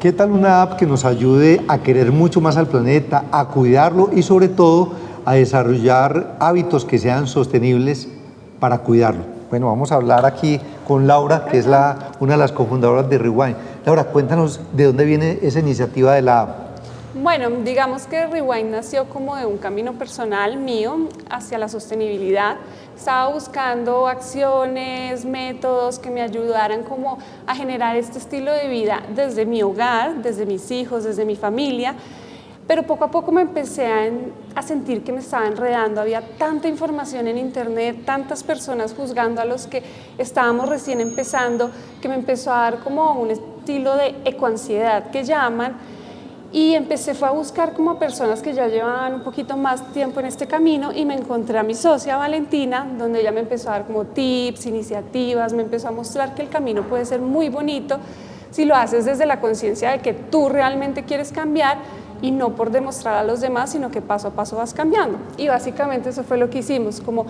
¿Qué tal una app que nos ayude a querer mucho más al planeta, a cuidarlo y sobre todo a desarrollar hábitos que sean sostenibles para cuidarlo? Bueno, vamos a hablar aquí con Laura, que es la, una de las cofundadoras de Rewind. Laura, cuéntanos de dónde viene esa iniciativa de la app. Bueno, digamos que Rewind nació como de un camino personal mío hacia la sostenibilidad. Estaba buscando acciones, métodos que me ayudaran como a generar este estilo de vida desde mi hogar, desde mis hijos, desde mi familia. Pero poco a poco me empecé a, a, sentir que me estaba enredando, había tanta información en internet, tantas personas juzgando a los que estábamos recién empezando, que me empezó a dar como un estilo de ecoansiedad que llaman, y empecé fue a buscar como personas que ya llevaban un poquito más tiempo en este camino y me encontré a mi socia Valentina, donde ella me empezó a dar como tips, iniciativas, me empezó a mostrar que el camino puede ser muy bonito si lo haces desde la conciencia de que tú realmente quieres cambiar y no por demostrar a los demás, sino que paso a paso vas cambiando. Y básicamente eso fue lo que hicimos, como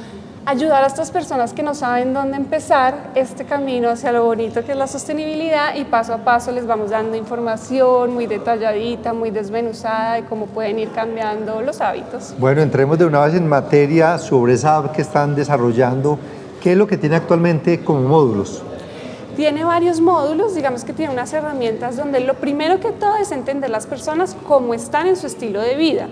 ayudar a estas personas que no saben dónde empezar este camino hacia lo bonito que es la sostenibilidad y paso a paso les vamos dando información muy detalladita, muy desmenuzada de cómo pueden ir cambiando los hábitos. Bueno, entremos de una vez en materia sobre esa app que están desarrollando. ¿Qué es lo que tiene actualmente como módulos? Tiene varios módulos, digamos que tiene unas herramientas donde lo primero que todo es entender las personas cómo están en su estilo de vida.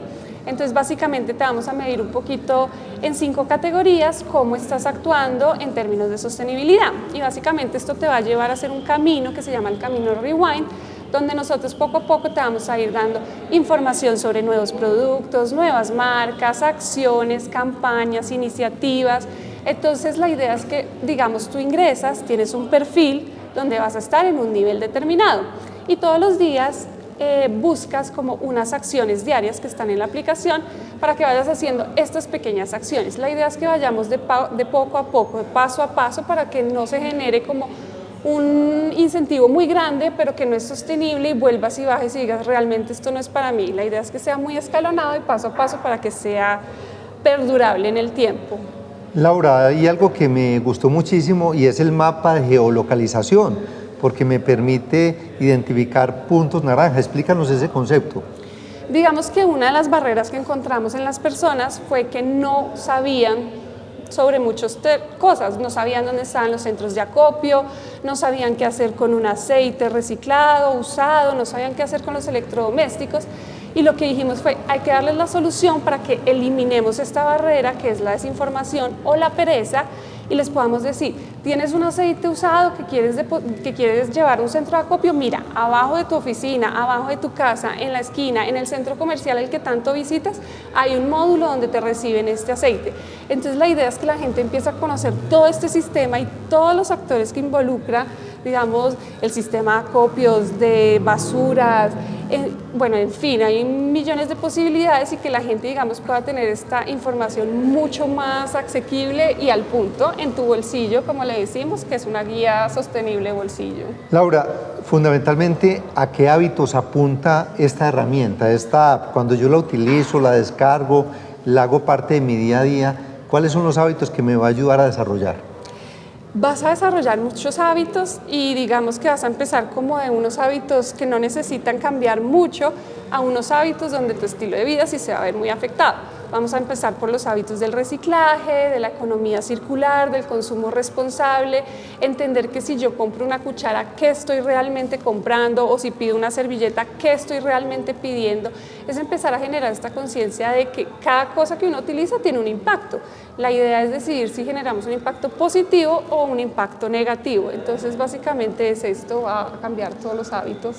Entonces básicamente te vamos a medir un poquito en cinco categorías cómo estás actuando en términos de sostenibilidad. Y básicamente esto te va a llevar a hacer un camino que se llama el camino Rewind, donde nosotros poco a poco te vamos a ir dando información sobre nuevos productos, nuevas marcas, acciones, campañas, iniciativas, entonces la idea es que, digamos, tú ingresas, tienes un perfil donde vas a estar en un nivel determinado y todos los días eh, buscas como unas acciones diarias que están en la aplicación para que vayas haciendo estas pequeñas acciones. La idea es que vayamos de, de poco a poco, de paso a paso, para que no se genere como un incentivo muy grande, pero que no es sostenible y vuelvas y bajes y digas, realmente esto no es para mí. La idea es que sea muy escalonado y paso a paso para que sea perdurable en el tiempo. Laura, hay algo que me gustó muchísimo y es el mapa de geolocalización, porque me permite identificar puntos naranja. Explícanos ese concepto. Digamos que una de las barreras que encontramos en las personas fue que no sabían sobre muchas cosas, no sabían dónde estaban los centros de acopio, no sabían qué hacer con un aceite reciclado, usado, no sabían qué hacer con los electrodomésticos y lo que dijimos fue, hay que darles la solución para que eliminemos esta barrera que es la desinformación o la pereza y les podamos decir, tienes un aceite usado que quieres, que quieres llevar a un centro de acopio, mira, abajo de tu oficina, abajo de tu casa, en la esquina, en el centro comercial el que tanto visitas, hay un módulo donde te reciben este aceite. Entonces la idea es que la gente empiece a conocer todo este sistema y todos los actores que involucra digamos, el sistema de acopios, de basuras, bueno, en fin, hay millones de posibilidades y que la gente, digamos, pueda tener esta información mucho más asequible y al punto en tu bolsillo, como le decimos, que es una guía sostenible bolsillo. Laura, fundamentalmente, ¿a qué hábitos apunta esta herramienta, esta app? Cuando yo la utilizo, la descargo, la hago parte de mi día a día, ¿cuáles son los hábitos que me va a ayudar a desarrollar? Vas a desarrollar muchos hábitos y digamos que vas a empezar como de unos hábitos que no necesitan cambiar mucho a unos hábitos donde tu estilo de vida sí se va a ver muy afectado. Vamos a empezar por los hábitos del reciclaje, de la economía circular, del consumo responsable, entender que si yo compro una cuchara, ¿qué estoy realmente comprando? O si pido una servilleta, ¿qué estoy realmente pidiendo? Es empezar a generar esta conciencia de que cada cosa que uno utiliza tiene un impacto. La idea es decidir si generamos un impacto positivo o un impacto negativo. Entonces, básicamente es esto, va a cambiar todos los hábitos.